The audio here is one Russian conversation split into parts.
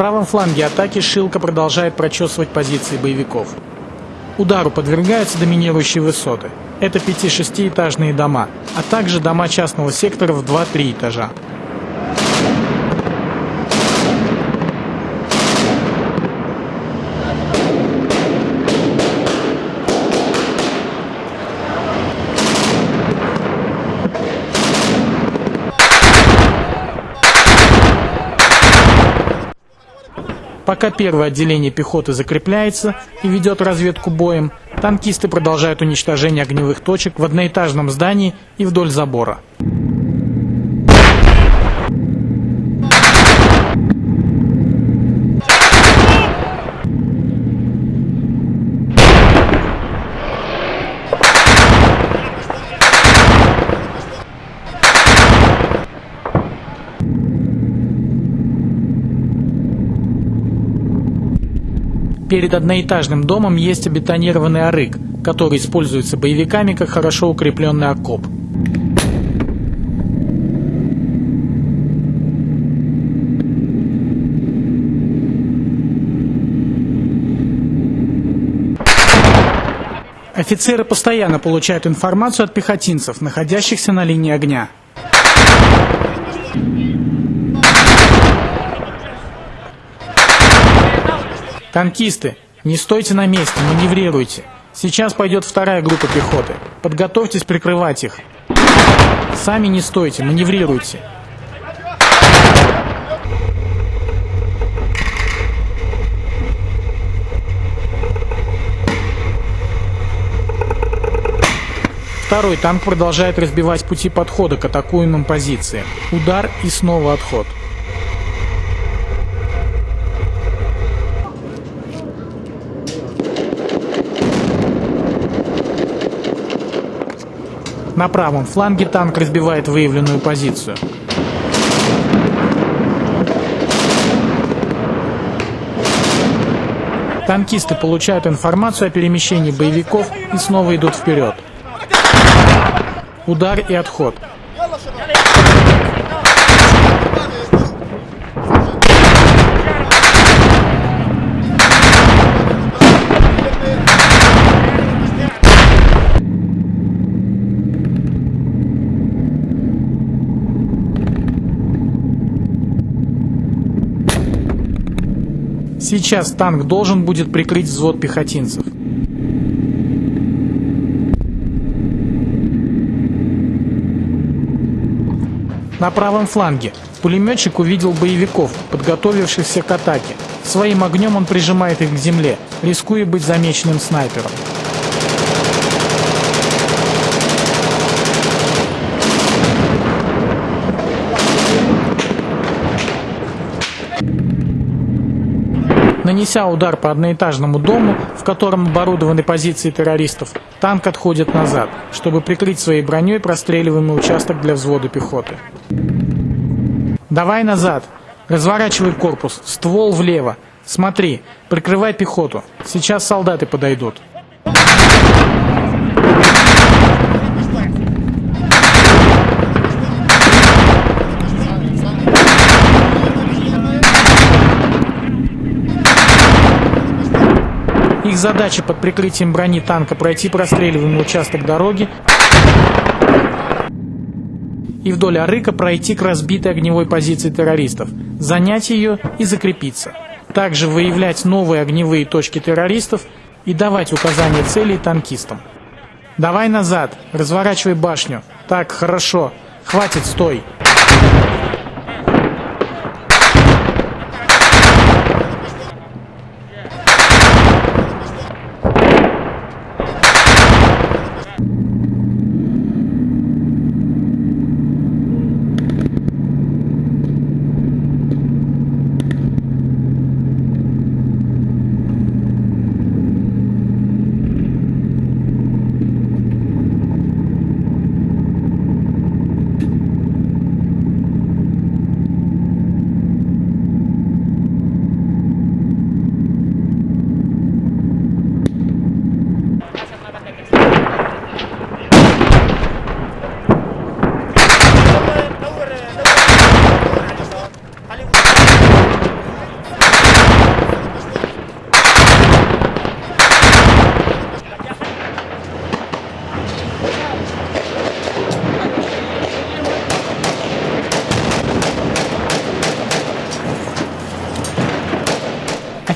Правом фланге атаки Шилка продолжает прочесывать позиции боевиков. Удару подвергаются доминирующие высоты. Это 5-6-этажные дома, а также дома частного сектора в 2-3 этажа. Пока первое отделение пехоты закрепляется и ведет разведку боем, танкисты продолжают уничтожение огневых точек в одноэтажном здании и вдоль забора. Перед одноэтажным домом есть обетонированный арык, который используется боевиками как хорошо укрепленный окоп. Офицеры постоянно получают информацию от пехотинцев, находящихся на линии огня. Танкисты, не стойте на месте, маневрируйте. Сейчас пойдет вторая группа пехоты. Подготовьтесь прикрывать их. Сами не стойте, маневрируйте. Второй танк продолжает разбивать пути подхода к атакуемым позициям. Удар и снова отход. На правом фланге танк разбивает выявленную позицию. Танкисты получают информацию о перемещении боевиков и снова идут вперед. Удар и отход. Сейчас танк должен будет прикрыть взвод пехотинцев. На правом фланге пулеметчик увидел боевиков, подготовившихся к атаке. Своим огнем он прижимает их к земле, рискуя быть замеченным снайпером. Нанеся удар по одноэтажному дому, в котором оборудованы позиции террористов, танк отходит назад, чтобы прикрыть своей броней простреливаемый участок для взвода пехоты. «Давай назад! Разворачивай корпус, ствол влево! Смотри, прикрывай пехоту, сейчас солдаты подойдут!» Их задача под прикрытием брони танка пройти простреливаемый участок дороги и вдоль Арыка пройти к разбитой огневой позиции террористов, занять ее и закрепиться. Также выявлять новые огневые точки террористов и давать указания целей танкистам. «Давай назад, разворачивай башню. Так, хорошо. Хватит, стой!»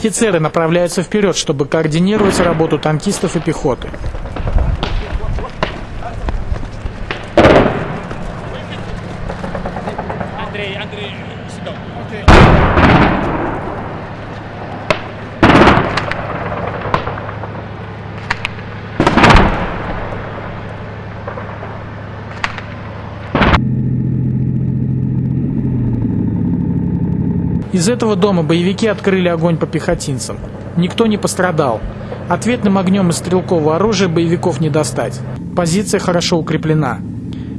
Офицеры направляются вперед, чтобы координировать работу танкистов и пехоты. Из этого дома боевики открыли огонь по пехотинцам. Никто не пострадал. Ответным огнем из стрелкового оружия боевиков не достать. Позиция хорошо укреплена.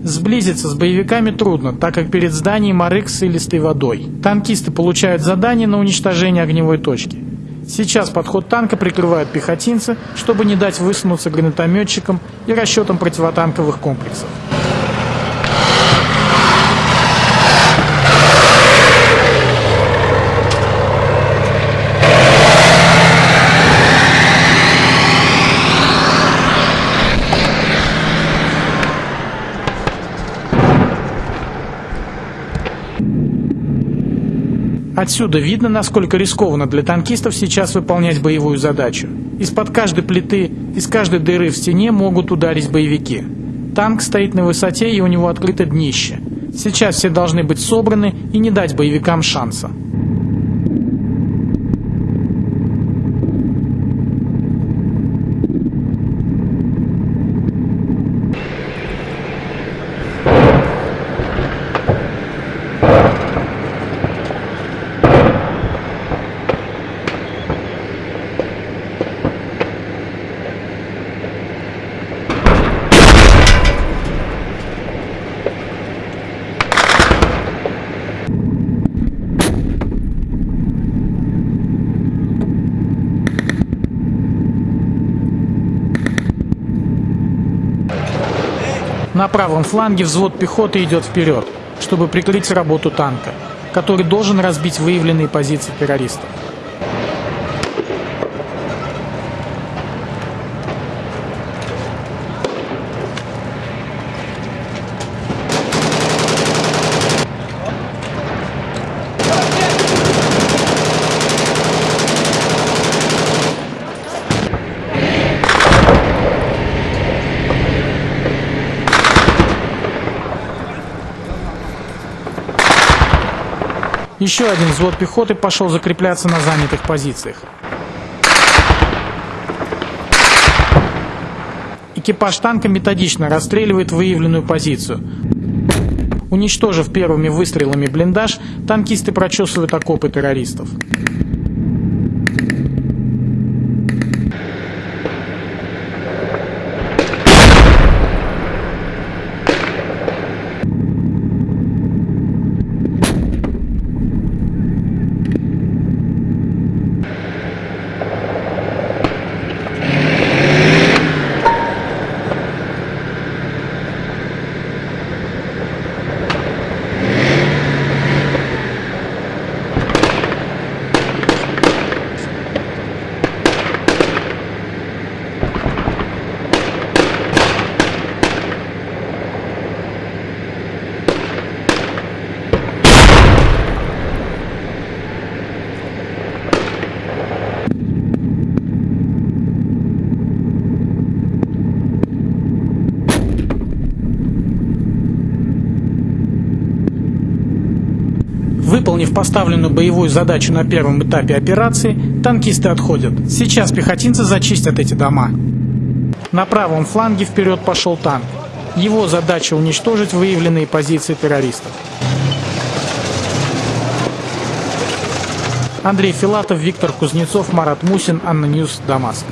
Сблизиться с боевиками трудно, так как перед зданием арык с илистой водой. Танкисты получают задание на уничтожение огневой точки. Сейчас подход танка прикрывают пехотинцы, чтобы не дать высунуться гранатометчикам и расчетам противотанковых комплексов. Отсюда видно, насколько рискованно для танкистов сейчас выполнять боевую задачу. Из-под каждой плиты, из каждой дыры в стене могут ударить боевики. Танк стоит на высоте и у него открыто днище. Сейчас все должны быть собраны и не дать боевикам шанса. На правом фланге взвод пехоты идет вперед, чтобы прикрыть работу танка, который должен разбить выявленные позиции террористов. Еще один взвод пехоты пошел закрепляться на занятых позициях. Экипаж танка методично расстреливает выявленную позицию. Уничтожив первыми выстрелами блиндаж, танкисты прочесывают окопы террористов. Выполнив поставленную боевую задачу на первом этапе операции, танкисты отходят. Сейчас пехотинцы зачистят эти дома. На правом фланге вперед пошел танк. Его задача уничтожить выявленные позиции террористов. Андрей Филатов, Виктор Кузнецов, Марат Мусин, ANNA News, Дамаск.